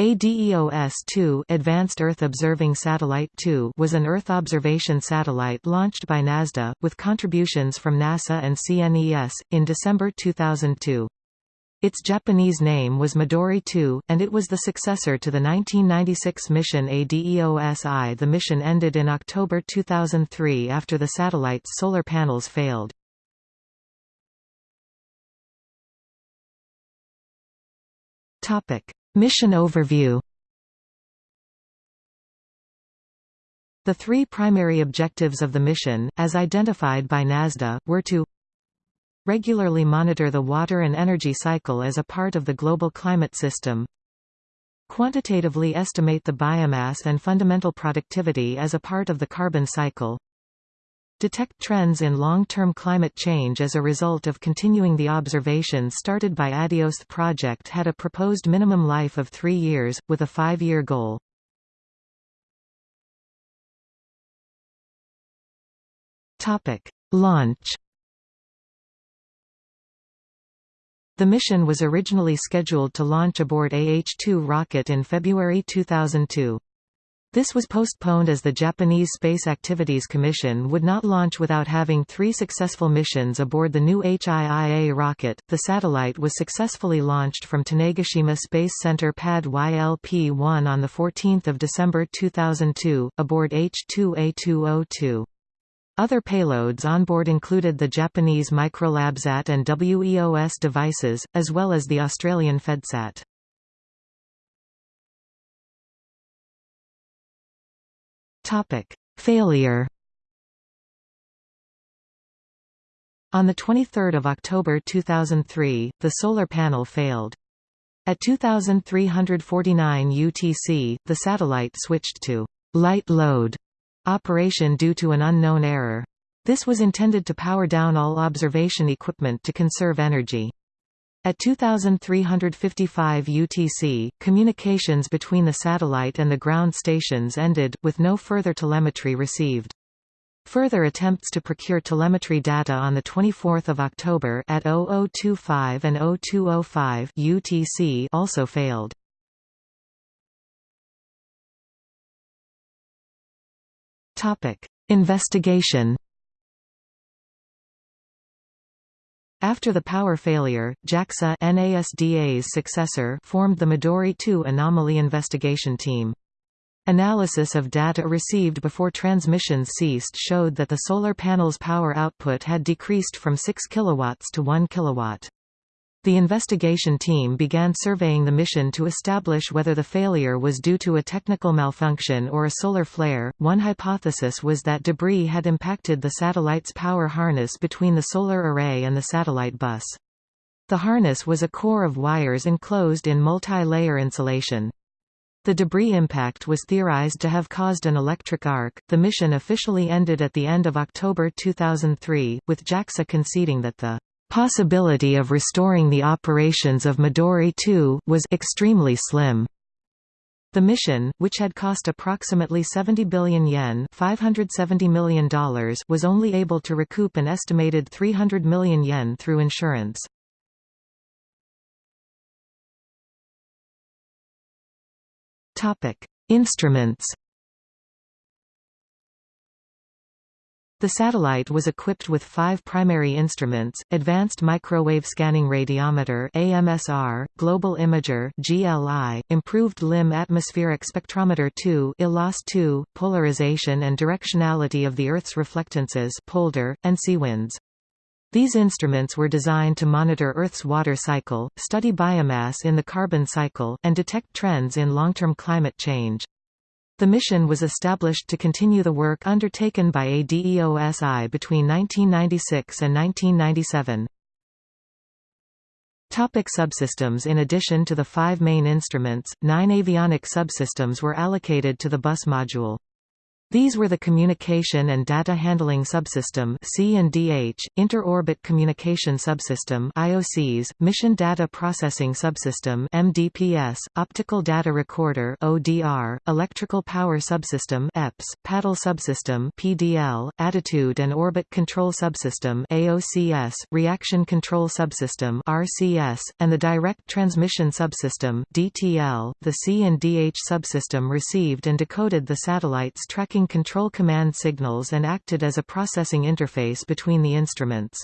ADEOS-2 Advanced Earth Observing Satellite 2 was an Earth observation satellite launched by NASDA, with contributions from NASA and CNES, in December 2002. Its Japanese name was Midori 2, and it was the successor to the 1996 mission ADEOS-I. The mission ended in October 2003 after the satellite's solar panels failed. Topic. Mission overview. The three primary objectives of the mission, as identified by NASDA, were to regularly monitor the water and energy cycle as a part of the global climate system, quantitatively estimate the biomass and fundamental productivity as a part of the carbon cycle, detect trends in long-term climate change as a result of continuing the observations started by ADEOS. The project had a proposed minimum life of three years, with a five-year goal. Launch The mission was originally scheduled to launch aboard AH-2 rocket in February 2002. This was postponed as the Japanese Space Activities Commission would not launch without having three successful missions aboard the new HIIA rocket. The satellite was successfully launched from Tanegashima Space Center Pad YLP-1 on 14 December 2002, aboard H-2A202. Other payloads onboard included the Japanese Microlabsat and WEOS devices, as well as the Australian FedSat. Topic: Failure. On 23 October 2003, the solar panel failed. At 2349 UTC, the satellite switched to light load operation due to an unknown error. This was intended to power down all observation equipment to conserve energy. At 2355 UTC, communications between the satellite and the ground stations ended, with no further telemetry received. Further attempts to procure telemetry data on 24 October at 0025 and 0205 UTC also failed. Investigation After the power failure, JAXA NASDA's successor formed the Midori 2 Anomaly Investigation Team. Analysis of data received before transmissions ceased showed that the solar panel's power output had decreased from 6 kW to 1 kW. The investigation team began surveying the mission to establish whether the failure was due to a technical malfunction or a solar flare. One hypothesis was that debris had impacted the satellite's power harness between the solar array and the satellite bus. The harness was a core of wires enclosed in multi-layer insulation. The debris impact was theorized to have caused an electric arc. The mission officially ended at the end of October 2003, with JAXA conceding that the Possibility of restoring the operations of Midori 2 was extremely slim. The mission, which had cost approximately 70 billion yen $570 million was only able to recoup an estimated 300 million yen through insurance. Instruments The satellite was equipped with five primary instruments, Advanced Microwave Scanning Radiometer AMSR, Global Imager GLI, Improved Limb Atmospheric Spectrometer 2 ILAS 2, Polarization and Directionality of the Earth's Reflectances POLDER, and SEAWINDS. These instruments were designed to monitor Earth's water cycle, study biomass in the carbon cycle, and detect trends in long-term climate change. The mission was established to continue the work undertaken by ADEOS-I between 1996 and 1997. Topic subsystems In addition to the five main instruments, nine avionic subsystems were allocated to the bus module. These were the Communication and Data Handling Subsystem (C&DH), Inter-Orbit Communication Subsystem (IOCs), Mission Data Processing Subsystem (MDPS), Optical Data Recorder (ODR), Electrical Power Subsystem (EPS), Paddle Subsystem (PDL), Attitude and Orbit Control Subsystem (AOCS), Reaction Control Subsystem (RCS), and the Direct Transmission Subsystem (DTL). The C&DH subsystem received and decoded the satellites tracking control command signals and acted as a processing interface between the instruments.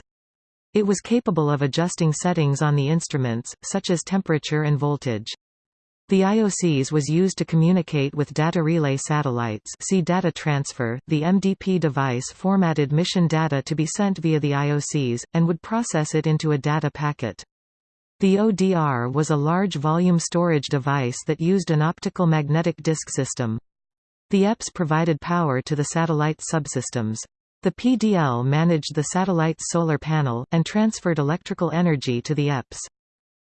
It was capable of adjusting settings on the instruments, such as temperature and voltage. The IOCs was used to communicate with data relay satellites see data transfer. The MDP device formatted mission data to be sent via the IOCs, and would process it into a data packet. The ODR was a large volume storage device that used an optical magnetic disk system. The EPS provided power to the satellite's subsystems. The PDL managed the satellite's solar panel, and transferred electrical energy to the EPS.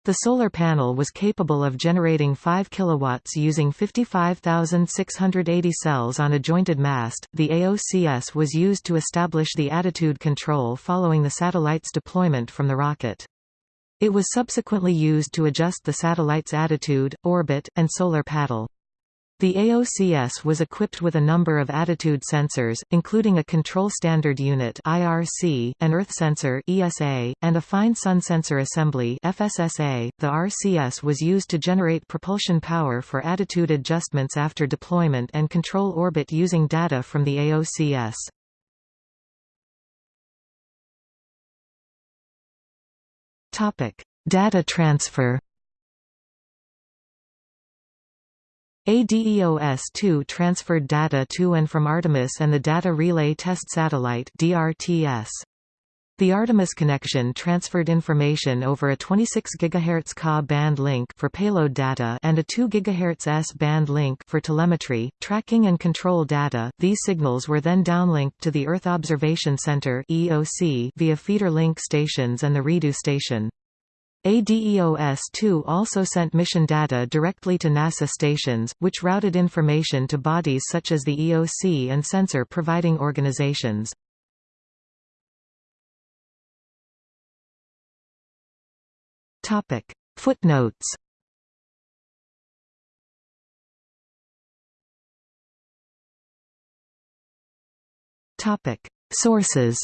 The solar panel was capable of generating 5 kilowatts using 55,680 cells on a jointed mast. The AOCS was used to establish the attitude control following the satellite's deployment from the rocket. It was subsequently used to adjust the satellite's attitude, orbit, and solar paddle. The AOCS was equipped with a number of attitude sensors, including a Control Standard Unit (IRC), an Earth Sensor (ESA), and a Fine Sun Sensor Assembly (FSSA). The RCS was used to generate propulsion power for attitude adjustments after deployment and control orbit using data from the AOCS. Topic: Data transfer. ADEOS-2 transferred data to and from Artemis and the Data Relay Test Satellite DRTS. The Artemis connection transferred information over a 26 GHz Ka band link for payload data and a 2 GHz S band link for telemetry, tracking and control data. These signals were then downlinked to the Earth Observation Center (EOC) via feeder link stations and the Redu station. ADEOS-2 also sent mission data directly to NASA stations, which routed information to bodies such as the EOC and sensor providing organizations. Footnotes Sources